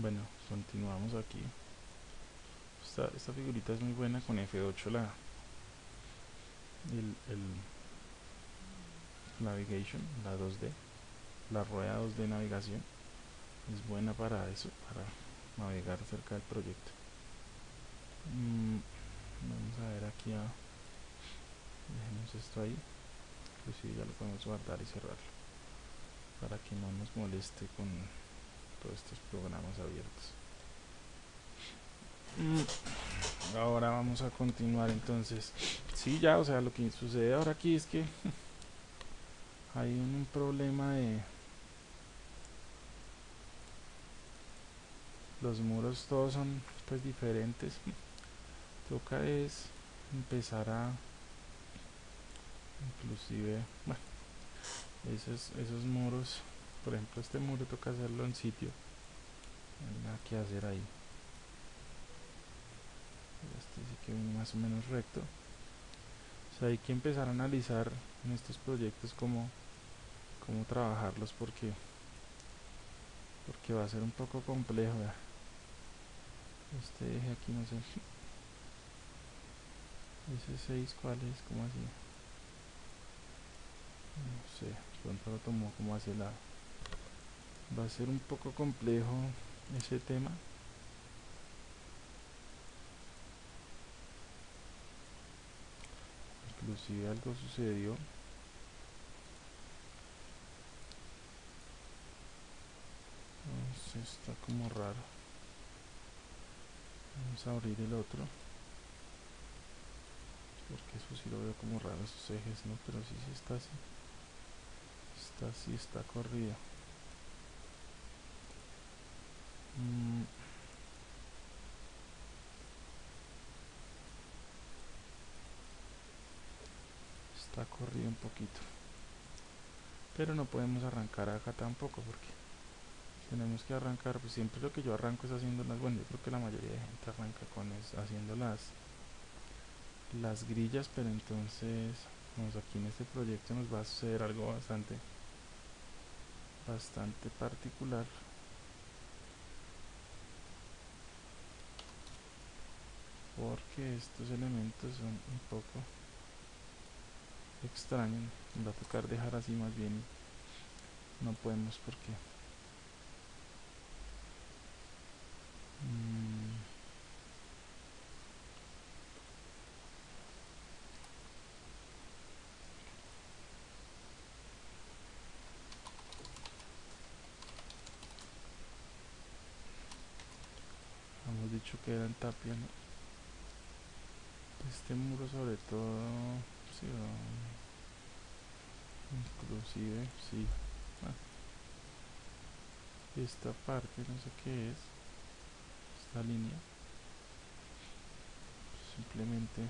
bueno continuamos aquí. Esta, figurita es muy buena con F8 la el, el navigation la 2D la rueda 2D navegación. Es buena para eso para navegar cerca del proyecto. Mm, vamos a ver aquí a dejemos esto ahí inclusive ya lo podemos guardar y cerrarlo para que no nos moleste con todos estos programas abiertos. Mm, ahora vamos a continuar entonces. Sí ya o sea lo que sucede ahora aquí es que hay un, problema de los muros todos son pues diferentes. Toca es empezar a inclusive bueno esos, esos muros por ejemplo este muro toca hacerlo en sitio. No nada que hacer ahí. Este sí que viene más o menos recto. O sea hay que empezar a analizar en estos proyectos cómo, cómo trabajarlos porque porque va a ser un poco complejo este eje aquí no sé. Ese 6 cuál es, como así no sé, pronto lo tomo como hacia la va a ser un poco complejo ese tema. Inclusive algo sucedió. No está como raro. Vamos a abrir el otro. Porque eso sí lo veo como raro esos ejes no pero sí, sí está así. Está así está corrido Mm. Está corrido un poquito. Pero no podemos arrancar acá tampoco porque tenemos que arrancar, pues siempre lo que yo arranco es haciendo las, bueno yo creo que la mayoría de gente arranca con es, haciendo las las grillas, pero entonces vamos aquí en este proyecto nos va a suceder algo bastante bastante particular porque estos elementos son un poco extraños va a tocar dejar así más bien no podemos porque mm. hemos dicho que eran tapia ¿no? Este muro sobre todo sí, inclusive sí. Ah. esta parte no sé qué es esta línea simplemente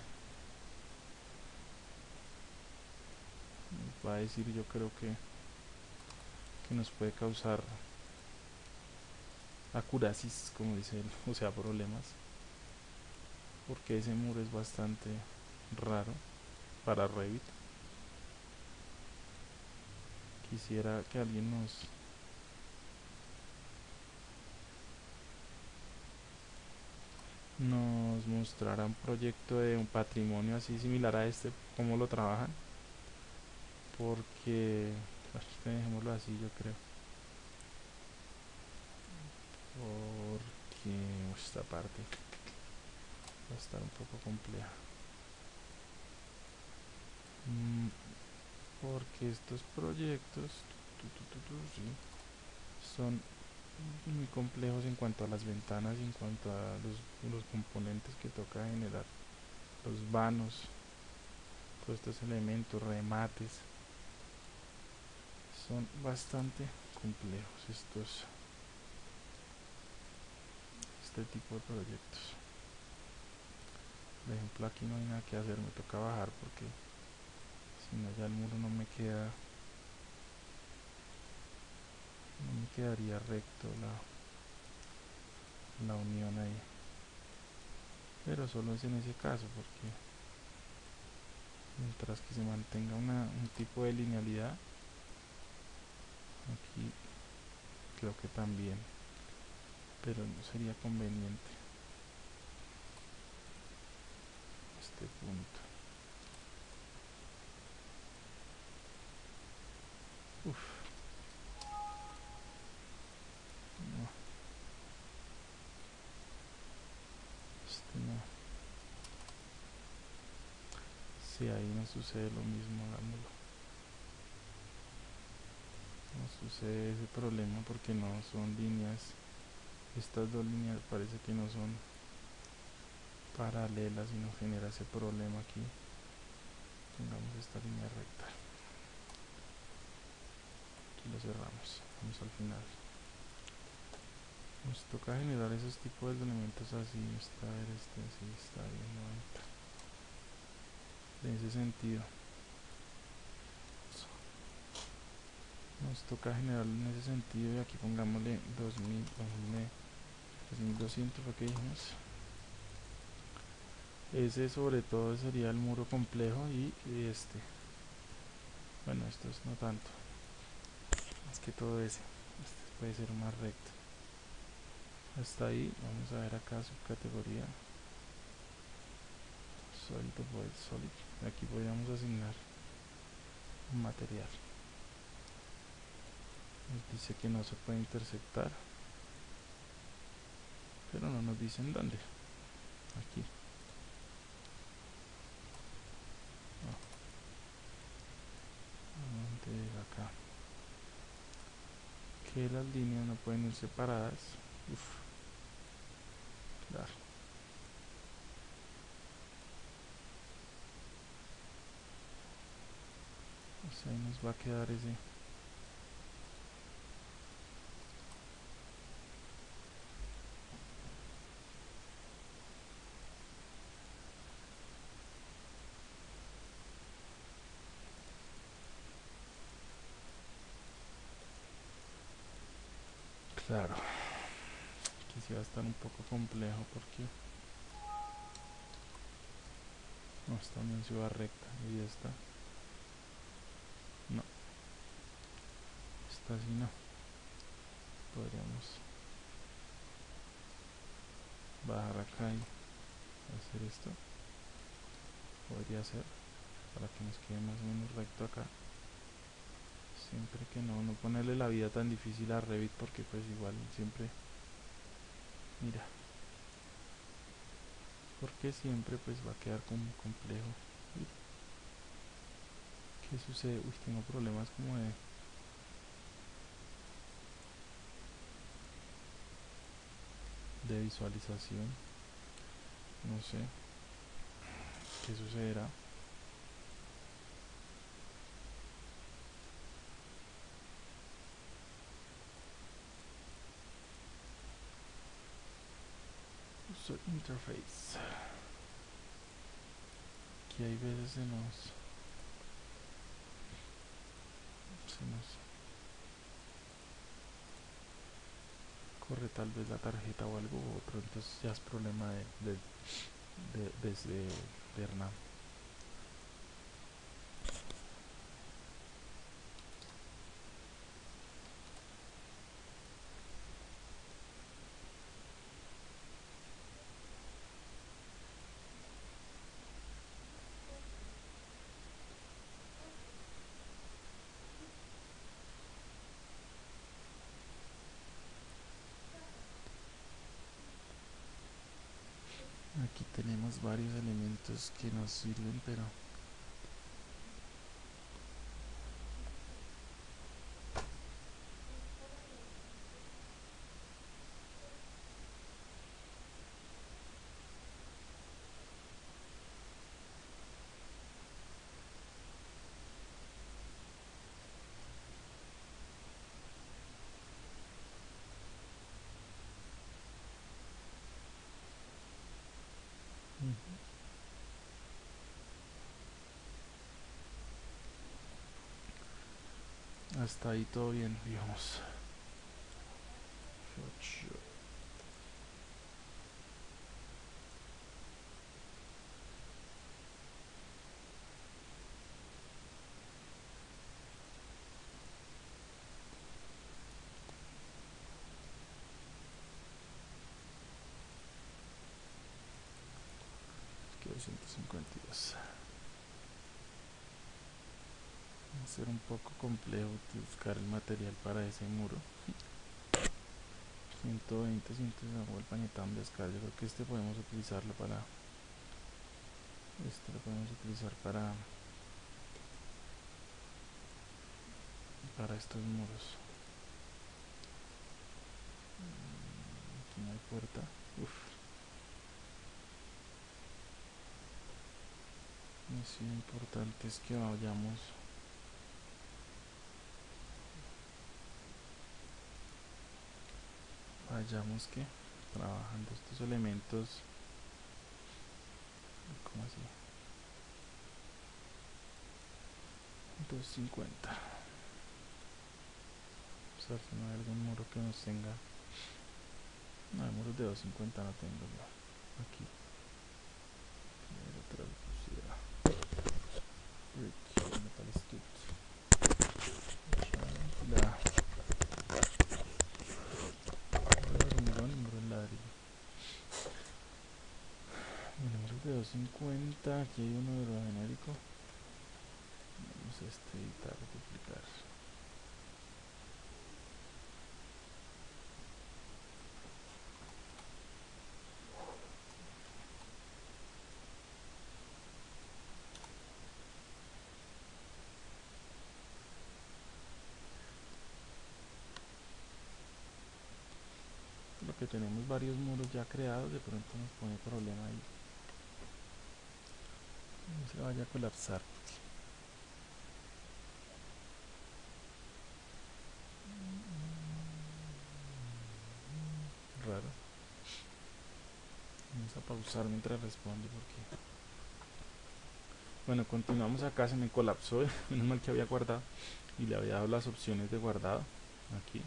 va a decir yo creo que que nos puede causar acurasis como dice él o sea problemas porque ese muro es bastante raro para Revit. Quisiera que alguien nos nos mostrara un proyecto de un patrimonio así similar a este cómo lo trabajan porque dejémoslo así yo creo. Porque esta parte va a estar un poco compleja. Mm, porque estos proyectos son muy complejos en cuanto a las ventanas y en cuanto a los, los componentes que toca generar. Los vanos todos estos elementos, remates son bastante complejos estos este tipo de proyectos por ejemplo aquí no hay nada que hacer me toca bajar porque si no ya el muro no me queda no me quedaría recto la la unión ahí. Pero solo es en ese caso porque mientras que se mantenga una, un tipo de linealidad aquí creo que también pero no sería conveniente este punto Uf. No. Este no. Si ahí no sucede lo mismo, hagámoslo. No sucede ese problema porque no son líneas. Estas dos líneas parece que no son paralelas y nos genera ese problema aquí. Pongamos esta línea recta. Lo cerramos. Vamos al final. Nos toca generar esos tipos de elementos así está este sí está bien 90 en ese sentido. Nos toca generar en ese sentido y aquí pongámosle 2000 2200 fue que dijimos ese sobre todo sería el muro complejo y este. Bueno estos no tanto. Es que todo ese. Este puede ser más recto. Hasta ahí vamos a ver acá su categoría. Solid void solid aquí podríamos asignar un material. Nos dice que no se puede intersectar pero no nos dicen dónde. Aquí acá. Que las líneas no pueden ir separadas. Uf. claro. Pues ahí nos va a quedar ese Claro. Aquí sí va a estar un poco complejo porque no está en ciudad recta y esta no. Esta sí no. Podríamos bajar acá y hacer esto. Podría ser para que nos quede más o menos recto acá siempre que no, no ponerle la vida tan difícil a Revit porque pues igual siempre, mira, porque siempre pues va a quedar como complejo. ¿Qué sucede? Uy, tengo problemas como de... de visualización no sé qué sucederá interface. Aquí hay veces se nos corre tal vez la tarjeta o algo otro entonces ya es problema de, de, de Hernán tenemos varios elementos que nos sirven pero hasta ahí todo bien, digamos. Gracias. A ser un poco complejo buscar el material para ese muro. 120 sientes el pañetán de escala. Yo creo que este podemos utilizarlo para este lo podemos utilizar para para estos muros. Aquí no hay puerta. Uf. lo importante es que vayamos vayamos que trabajando estos elementos. Como así 250 ver si no hay algún muro que nos tenga. No hay muros de 250 no tengo aquí 50 aquí hay uno de los genéricos vamos a este editar duplicar. Lo que tenemos varios muros ya creados de pronto nos pone problema ahí no se vaya a colapsar. Raro. Vamos a pausar mientras responde porque bueno continuamos acá se me colapsó. Menos mal que había guardado y le había dado las opciones de guardado aquí.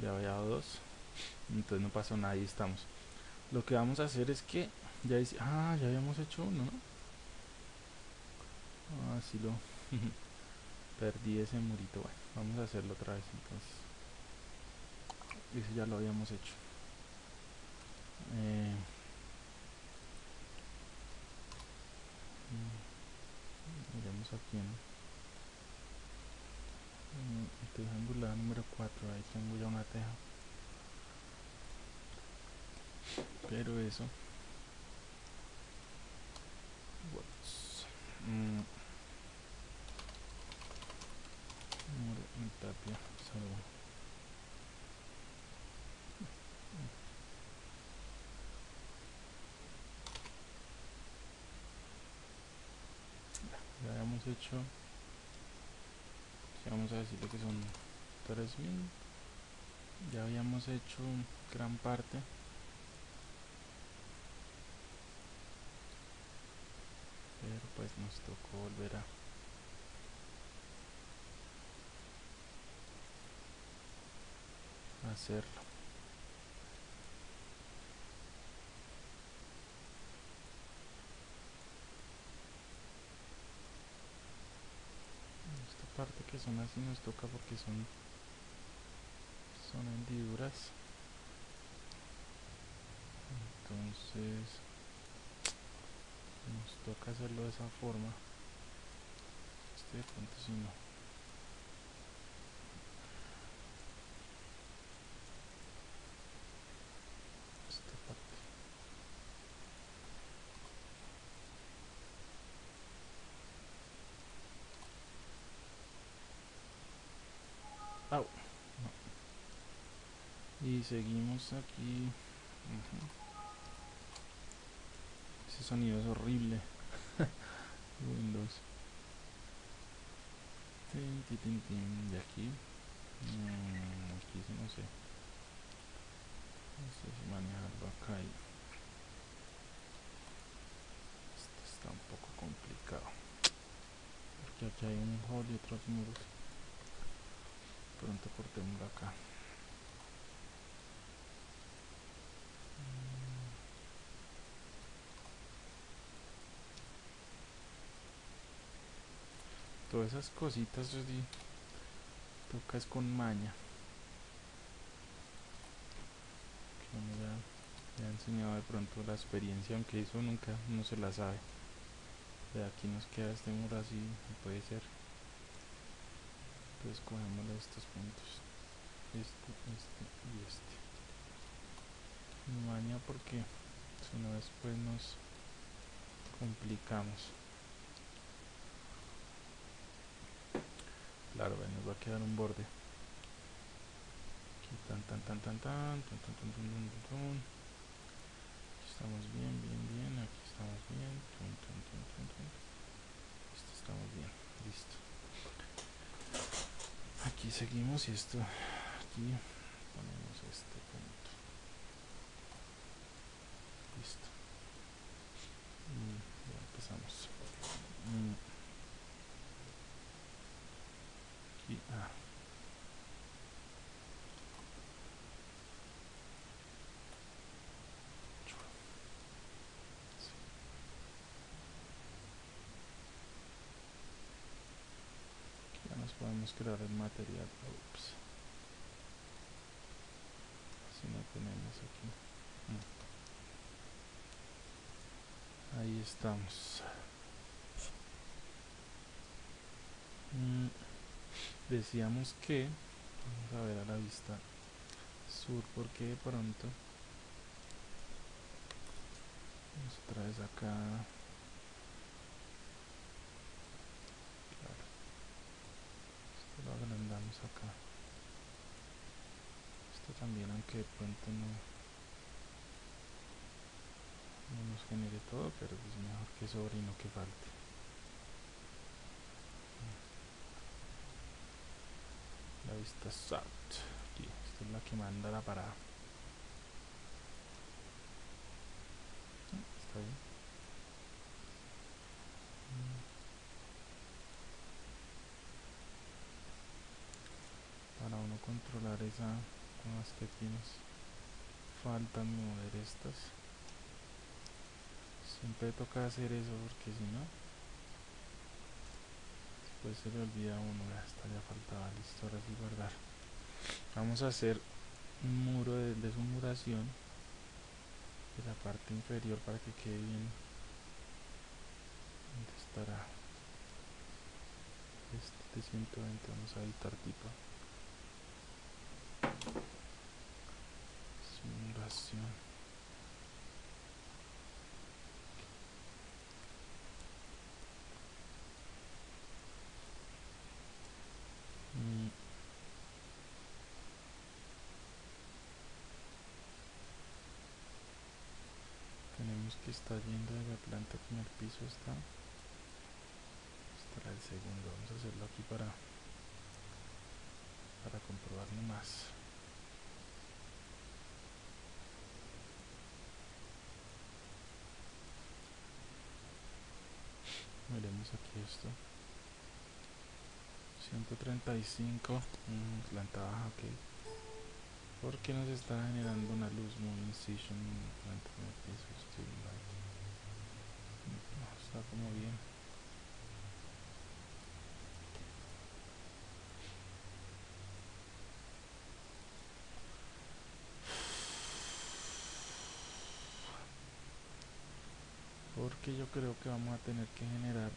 Le había dado dos. Entonces no pasó nada y estamos. Lo que vamos a hacer es que ya dice, ah, ya habíamos hecho uno, ¿no? Ah, sí lo perdí ese murito. Bueno, vamos a hacerlo otra vez entonces. Ese ya lo habíamos hecho. Eh, mm, miremos aquí en teja angular número 4 ahí tengo ya una teja pero eso Mm. tapia ya habíamos hecho vamos a decirle que son 3000 ya habíamos hecho gran parte pero pues nos tocó volver a hacerlo. Esta parte que son así nos toca porque son son hendiduras. Entonces nos toca hacerlo de esa forma. Este de pronto si no. Esta y seguimos aquí ese sonido es horrible. Windows. De aquí. Mm, aquí sí no sé. No sé si manejarlo acá. Y... Esto está un poco complicado. Porque aquí hay un hall y otros muros. Pronto cortemos acá. Esas cositas tocas con maña le ha enseñado de pronto la experiencia, aunque eso nunca no se la sabe. De aquí nos queda este muro así, puede ser. Entonces cogemos estos puntos. Este, este y este. Maña porque si no después nos complicamos. Claro, nos va a quedar un borde. Aquí tan tan tan tan tan tan tan tan tan tan Aquí estamos bien, bien, bien. Aquí estamos bien. Tan, tan, tan. Esto estamos bien. Listo. Aquí seguimos y esto aquí ponemos este punto. Listo. Mm, ya empezamos. Ah. ya nos podemos crear el material. Ups. Si no tenemos aquí. Mm. Ahí estamos. Mm, decíamos que vamos a ver a la vista sur porque de pronto vamos otra vez acá. Claro. Esto lo agrandamos acá. Esto también aunque de pronto no no nos genere todo pero es mejor que sobre y no que falte aquí esta es la que manda la parada está bien. Para uno controlar esa con las que tienes faltan mover estas. Siempre toca hacer eso porque si no después se le olvida a uno está ya faltaba listo ahora sí guardar vamos a hacer un muro de deshumuración de la parte inferior para que quede bien ¿dónde estará? este de 120 vamos a editar tipo simulación que está yendo de la planta con el piso está estará el segundo. Vamos a hacerlo aquí para para comprobarlo más miremos aquí esto. 135 mm, planta baja ok porque nos está generando una luz muy incision piso está como bien. Porque yo creo que vamos a tener que generar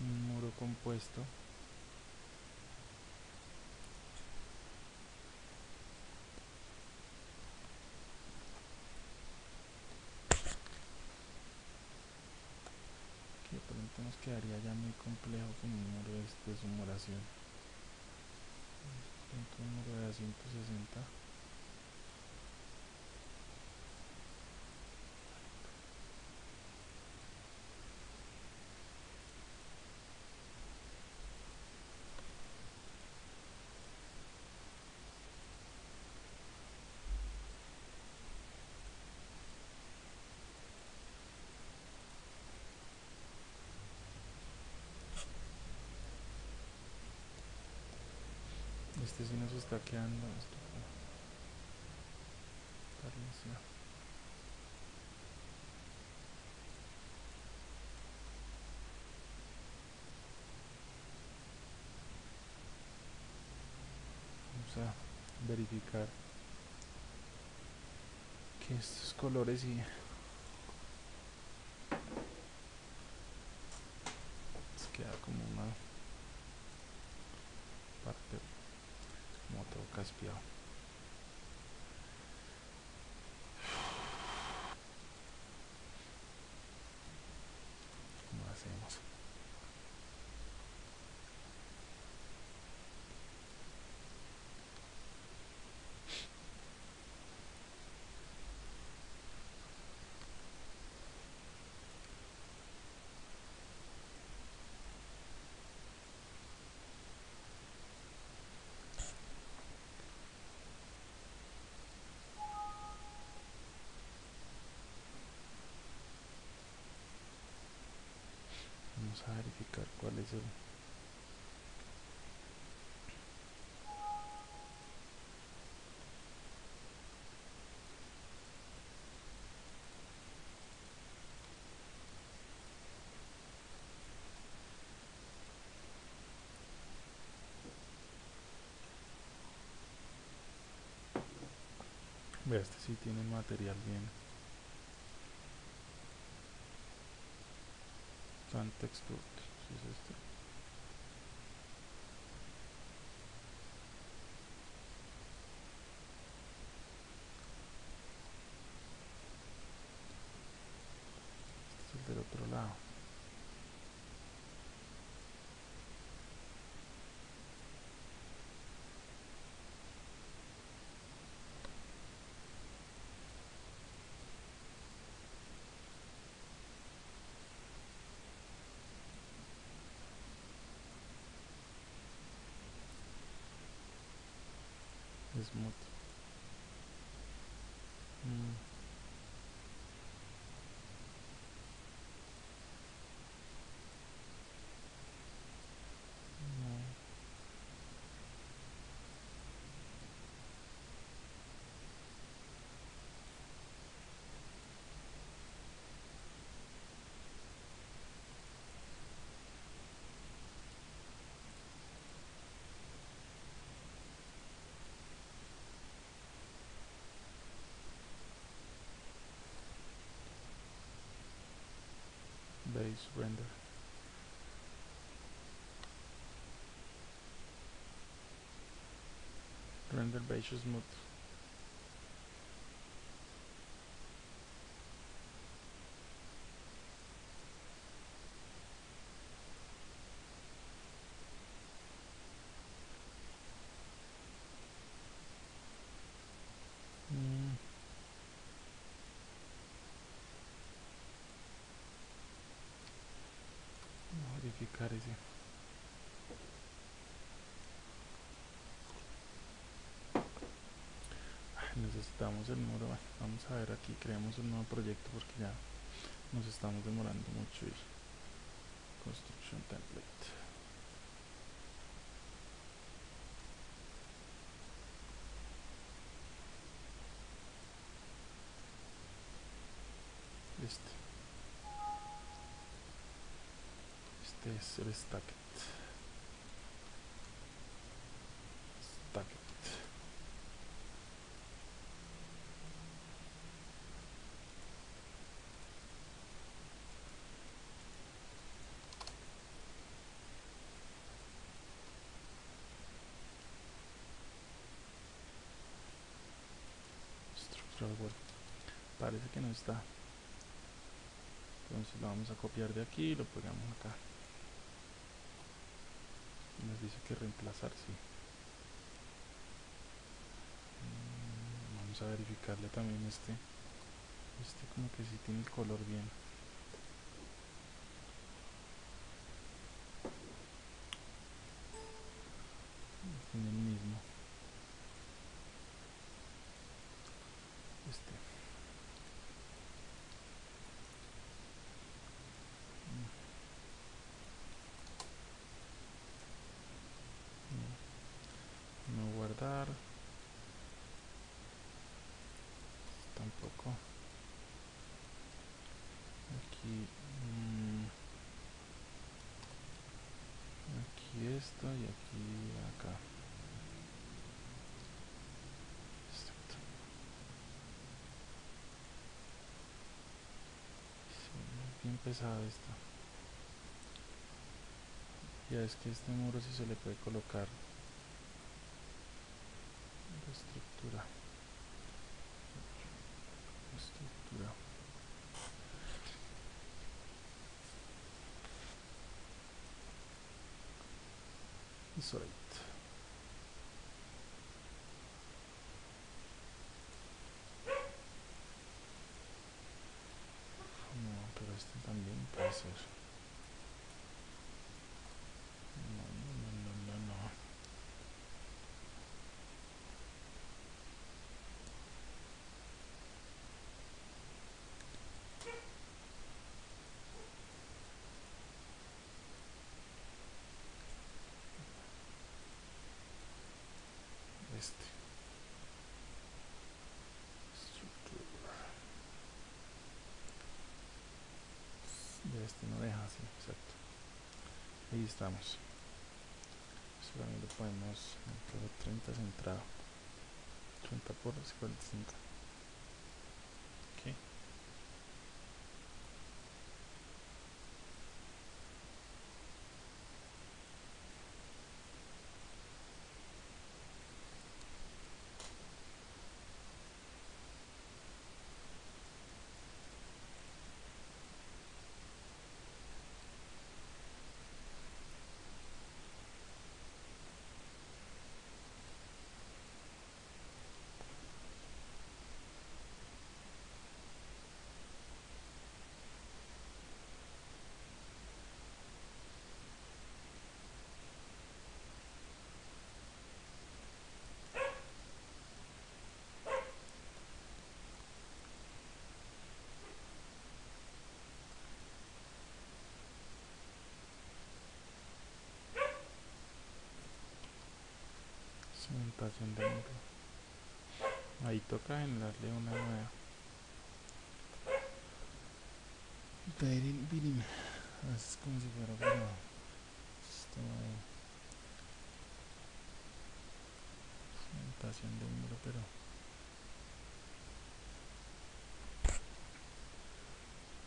un muro compuesto nos quedaría ya muy complejo con un muro de, de simulación un muro de 160 este sí nos está quedando esto vamos a verificar aquí estos colores y queda como una parte como todo caspiado ¿Cómo hacemos? A verificar cuál es el Ve, este tiene material bien. Sun texture, ¿sí es este? Este es el del otro lado. Smooth. Mm. surrender. Render by just mode. El bueno, Vamos a ver aquí, creamos un nuevo proyecto porque ya nos estamos demorando mucho y construction template. Este. Este es el. Stacket. Structural word. Parece que está. Entonces lo vamos a copiar de aquí y lo pegamos acá. Nos dice que reemplazar, sí. Mm, Vamos a verificarle también este. Este como que sí tiene el color bien. Tiene el mismo. Este. esto y aquí acá. Exacto. Sí, bien pesado esto. Ya es que este muro si sí se le puede colocar la estructura. Estructura. Isolate este también puede ser. No, no, no, no, no. Este. Este no deja así, exacto. Ahí estamos. Solamente podemos 30 centrado. 30 por 55. Cimentación de muro ahí toca generarle una nueva. Dairin Birin es como si fuera pero esto cimentación de muro pero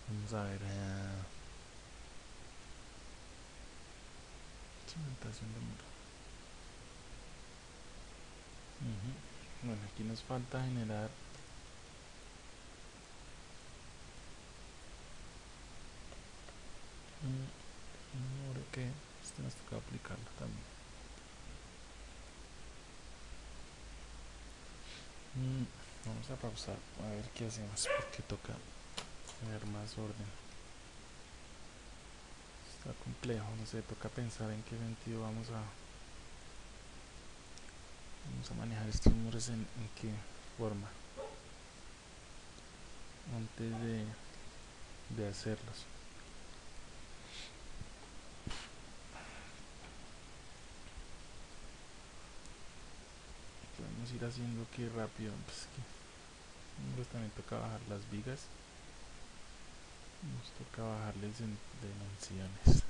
vamos a ver uh, cimentación de bueno aquí nos falta generar muro que este nos toca aplicarlo también. Mm, vamos a pausar a ver qué hacemos porque toca tener más orden. Está complejo no sé toca pensar en qué sentido vamos a vamos a manejar estos muros en, qué forma. Antes de, de hacerlos. Podemos ir haciendo que rápido pues también toca bajar las vigas. Nos toca bajarles en dimensiones